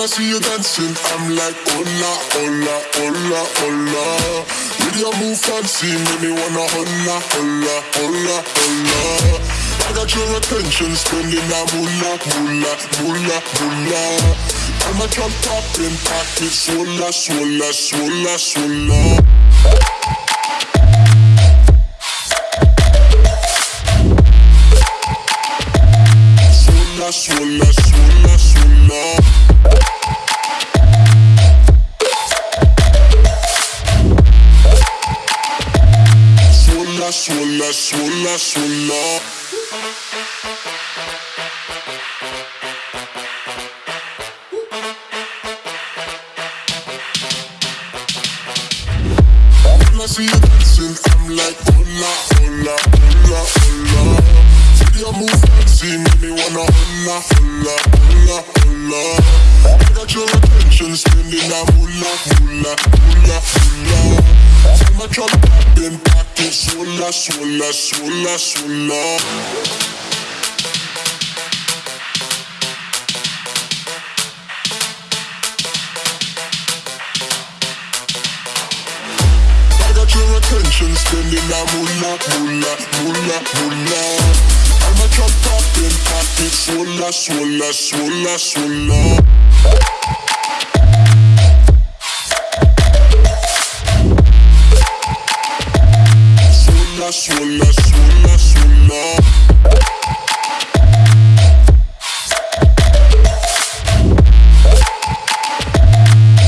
I see you dancing, I'm like hola, hola, hola, hola. With your move fancy, make me wanna hola, hola, hola, hola. I got your attention, spending that moolah, moolah, moolah, moolah. I'm a jump popping, pocket, swola, swola, swola, swola. Swola, swola, swola. When I see you dancing, I'm like move make me wanna. I got your attention, spending my popping, pocket, swola, swola, swola, swola. I got your attention, spending that moolah, moolah, moolah, moolah. I'm a drop popping, pocket, swola, swola, swola, swola. Swola, swola, swola, swola.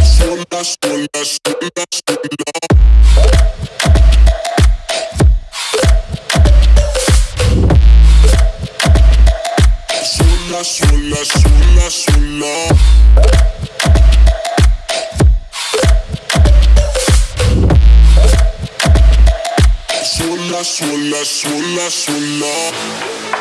Swola, swola, swola, swola. Swola, swola, swola, swola. Swola, swola, swola.